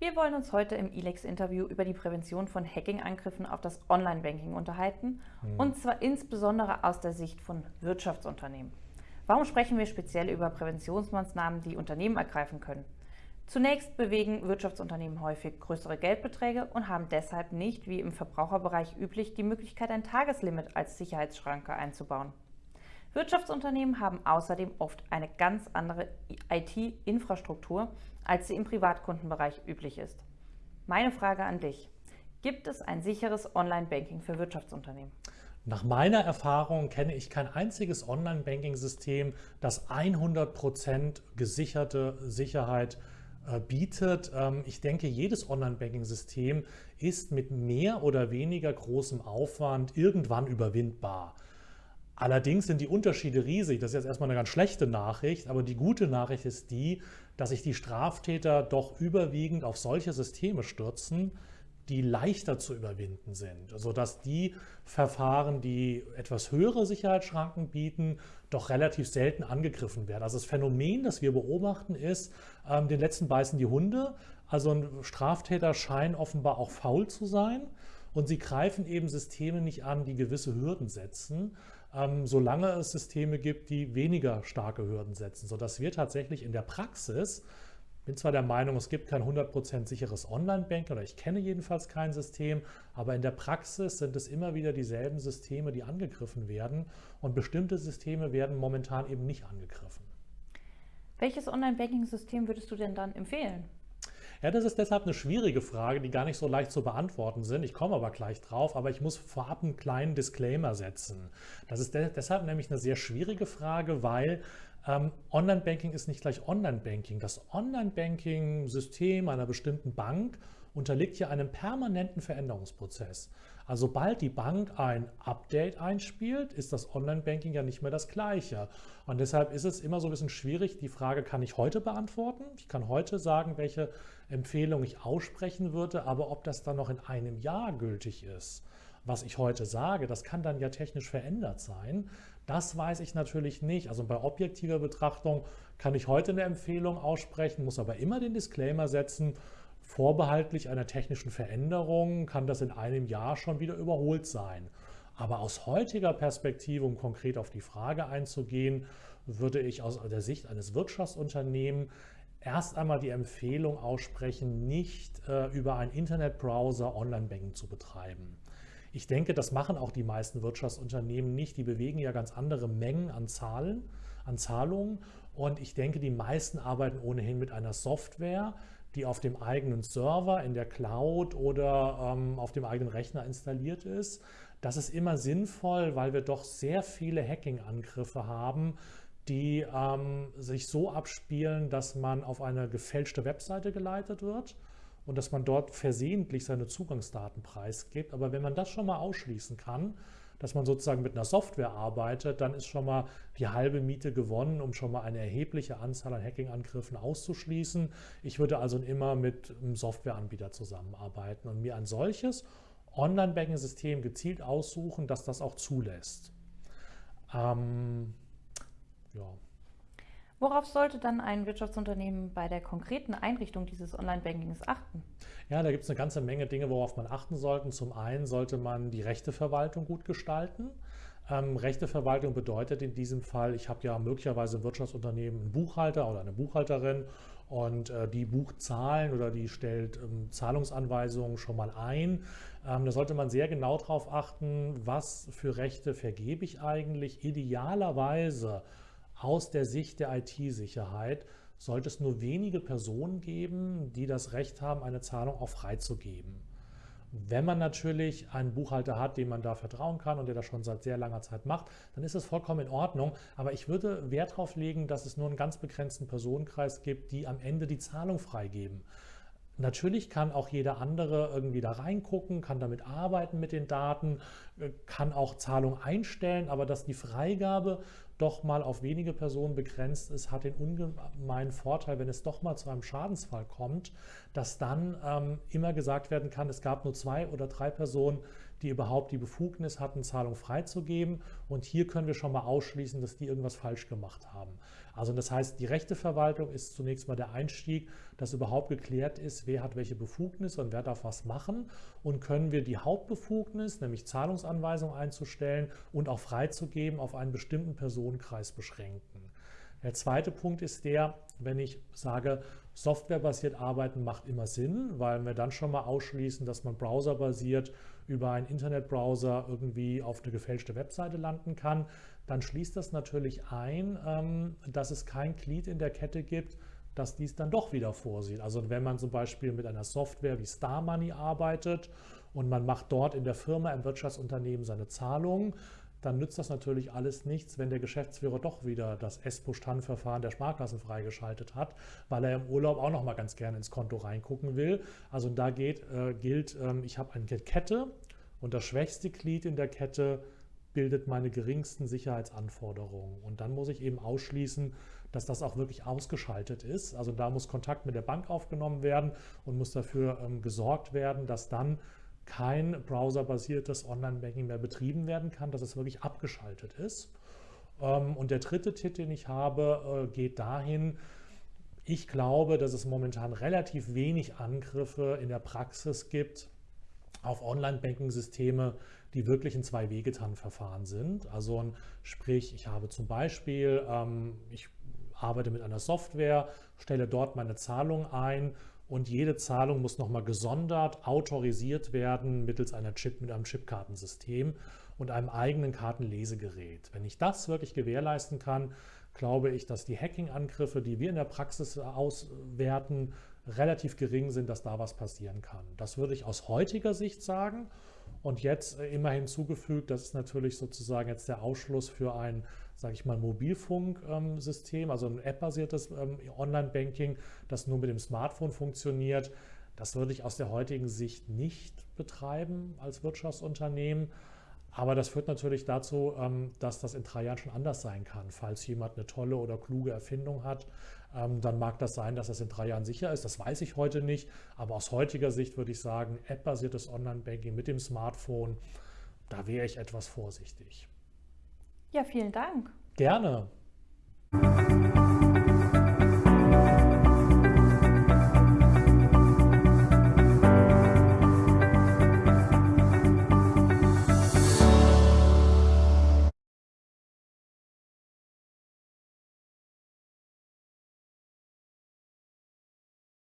Wir wollen uns heute im ILEX-Interview über die Prävention von Hacking-Angriffen auf das Online-Banking unterhalten, mhm. und zwar insbesondere aus der Sicht von Wirtschaftsunternehmen. Warum sprechen wir speziell über Präventionsmaßnahmen, die Unternehmen ergreifen können? Zunächst bewegen Wirtschaftsunternehmen häufig größere Geldbeträge und haben deshalb nicht, wie im Verbraucherbereich üblich, die Möglichkeit, ein Tageslimit als Sicherheitsschranke einzubauen. Wirtschaftsunternehmen haben außerdem oft eine ganz andere IT-Infrastruktur, als sie im Privatkundenbereich üblich ist. Meine Frage an dich. Gibt es ein sicheres Online-Banking für Wirtschaftsunternehmen? Nach meiner Erfahrung kenne ich kein einziges Online-Banking-System, das 100% gesicherte Sicherheit äh, bietet. Ähm, ich denke, jedes Online-Banking-System ist mit mehr oder weniger großem Aufwand irgendwann überwindbar. Allerdings sind die Unterschiede riesig. Das ist jetzt erstmal eine ganz schlechte Nachricht, aber die gute Nachricht ist die, dass sich die Straftäter doch überwiegend auf solche Systeme stürzen, die leichter zu überwinden sind, sodass die Verfahren, die etwas höhere Sicherheitsschranken bieten, doch relativ selten angegriffen werden. Also das Phänomen, das wir beobachten, ist, ähm, den letzten beißen die Hunde. Also ein Straftäter scheint offenbar auch faul zu sein und sie greifen eben Systeme nicht an, die gewisse Hürden setzen ähm, solange es Systeme gibt, die weniger starke Hürden setzen, sodass wir tatsächlich in der Praxis, bin zwar der Meinung, es gibt kein 100% sicheres Online-Banking oder ich kenne jedenfalls kein System, aber in der Praxis sind es immer wieder dieselben Systeme, die angegriffen werden und bestimmte Systeme werden momentan eben nicht angegriffen. Welches Online-Banking-System würdest du denn dann empfehlen? Ja, das ist deshalb eine schwierige Frage, die gar nicht so leicht zu beantworten sind. Ich komme aber gleich drauf, aber ich muss vorab einen kleinen Disclaimer setzen. Das ist de deshalb nämlich eine sehr schwierige Frage, weil ähm, Online-Banking ist nicht gleich Online-Banking. Das Online-Banking-System einer bestimmten Bank unterliegt ja einem permanenten Veränderungsprozess. Also sobald die Bank ein Update einspielt, ist das Online-Banking ja nicht mehr das gleiche. Und deshalb ist es immer so ein bisschen schwierig, die Frage kann ich heute beantworten. Ich kann heute sagen, welche Empfehlung ich aussprechen würde, aber ob das dann noch in einem Jahr gültig ist, was ich heute sage, das kann dann ja technisch verändert sein. Das weiß ich natürlich nicht. Also bei objektiver Betrachtung kann ich heute eine Empfehlung aussprechen, muss aber immer den Disclaimer setzen, vorbehaltlich einer technischen Veränderung kann das in einem Jahr schon wieder überholt sein. Aber aus heutiger Perspektive, um konkret auf die Frage einzugehen, würde ich aus der Sicht eines Wirtschaftsunternehmens erst einmal die Empfehlung aussprechen, nicht äh, über einen Internetbrowser Online-Banking zu betreiben. Ich denke, das machen auch die meisten Wirtschaftsunternehmen nicht. Die bewegen ja ganz andere Mengen an Zahlen, an Zahlungen. Und ich denke, die meisten arbeiten ohnehin mit einer Software, die auf dem eigenen Server, in der Cloud oder ähm, auf dem eigenen Rechner installiert ist. Das ist immer sinnvoll, weil wir doch sehr viele Hacking-Angriffe haben, die ähm, sich so abspielen, dass man auf eine gefälschte Webseite geleitet wird und dass man dort versehentlich seine Zugangsdaten preisgibt. Aber wenn man das schon mal ausschließen kann, dass man sozusagen mit einer Software arbeitet, dann ist schon mal die halbe Miete gewonnen, um schon mal eine erhebliche Anzahl an Hacking-Angriffen auszuschließen. Ich würde also immer mit einem Softwareanbieter zusammenarbeiten und mir ein solches Online-Banking-System gezielt aussuchen, dass das auch zulässt. Ähm, ja. Worauf sollte dann ein Wirtschaftsunternehmen bei der konkreten Einrichtung dieses Online-Bankings achten? Ja, da gibt es eine ganze Menge Dinge, worauf man achten sollte. Zum einen sollte man die Rechteverwaltung gut gestalten. Ähm, Rechteverwaltung bedeutet in diesem Fall, ich habe ja möglicherweise im Wirtschaftsunternehmen einen Buchhalter oder eine Buchhalterin und äh, die bucht Zahlen oder die stellt ähm, Zahlungsanweisungen schon mal ein. Ähm, da sollte man sehr genau darauf achten, was für Rechte vergebe ich eigentlich. Idealerweise aus der Sicht der IT-Sicherheit sollte es nur wenige Personen geben, die das Recht haben, eine Zahlung auch freizugeben. Wenn man natürlich einen Buchhalter hat, dem man da vertrauen kann und der das schon seit sehr langer Zeit macht, dann ist es vollkommen in Ordnung. Aber ich würde Wert darauf legen, dass es nur einen ganz begrenzten Personenkreis gibt, die am Ende die Zahlung freigeben. Natürlich kann auch jeder andere irgendwie da reingucken, kann damit arbeiten mit den Daten, äh, kann auch Zahlungen einstellen, aber dass die Freigabe doch mal auf wenige Personen begrenzt ist, hat den ungemeinen Vorteil, wenn es doch mal zu einem Schadensfall kommt, dass dann ähm, immer gesagt werden kann, es gab nur zwei oder drei Personen, die überhaupt die Befugnis hatten, Zahlung freizugeben. Und hier können wir schon mal ausschließen, dass die irgendwas falsch gemacht haben. Also das heißt, die Rechteverwaltung ist zunächst mal der Einstieg, dass überhaupt geklärt ist, wer hat welche Befugnis und wer darf was machen. Und können wir die Hauptbefugnis, nämlich Zahlungsanweisung einzustellen und auch freizugeben, auf einen bestimmten Personenkreis beschränken. Der zweite Punkt ist der, wenn ich sage, softwarebasiert arbeiten macht immer Sinn, weil wir dann schon mal ausschließen, dass man browserbasiert über einen Internetbrowser irgendwie auf eine gefälschte Webseite landen kann, dann schließt das natürlich ein, ähm, dass es kein Glied in der Kette gibt, das dies dann doch wieder vorsieht. Also wenn man zum Beispiel mit einer Software wie Star Money arbeitet und man macht dort in der Firma, im Wirtschaftsunternehmen seine Zahlungen, dann nützt das natürlich alles nichts, wenn der Geschäftsführer doch wieder das ESPO-Standverfahren der Sparkassen freigeschaltet hat, weil er im Urlaub auch noch mal ganz gerne ins Konto reingucken will. Also da geht, äh, gilt, ähm, ich habe eine Kette und das schwächste Glied in der Kette bildet meine geringsten Sicherheitsanforderungen. Und dann muss ich eben ausschließen, dass das auch wirklich ausgeschaltet ist. Also da muss Kontakt mit der Bank aufgenommen werden und muss dafür ähm, gesorgt werden, dass dann kein browserbasiertes Online-Banking mehr betrieben werden kann, dass es wirklich abgeschaltet ist. Ähm, und der dritte Tipp, den ich habe, äh, geht dahin, ich glaube, dass es momentan relativ wenig Angriffe in der Praxis gibt auf Online-Banking-Systeme, die wirklich ein Zwei-Wege-TAN-Verfahren sind. Also sprich, ich habe zum Beispiel, ähm, ich arbeite mit einer Software, stelle dort meine Zahlung ein und jede Zahlung muss nochmal gesondert autorisiert werden mittels einer Chip, mit einem Chipkartensystem und einem eigenen Kartenlesegerät. Wenn ich das wirklich gewährleisten kann, glaube ich, dass die Hacking-Angriffe, die wir in der Praxis auswerten, relativ gering sind, dass da was passieren kann. Das würde ich aus heutiger Sicht sagen. Und jetzt äh, immer hinzugefügt, das ist natürlich sozusagen jetzt der Ausschluss für ein sage ich mal, Mobilfunksystem, also ein App-basiertes ähm, Online-Banking, das nur mit dem Smartphone funktioniert. Das würde ich aus der heutigen Sicht nicht betreiben als Wirtschaftsunternehmen. Aber das führt natürlich dazu, ähm, dass das in drei Jahren schon anders sein kann. Falls jemand eine tolle oder kluge Erfindung hat, ähm, dann mag das sein, dass das in drei Jahren sicher ist. Das weiß ich heute nicht. Aber aus heutiger Sicht würde ich sagen, App-basiertes Online-Banking mit dem Smartphone, da wäre ich etwas vorsichtig. Ja, vielen Dank. Gerne.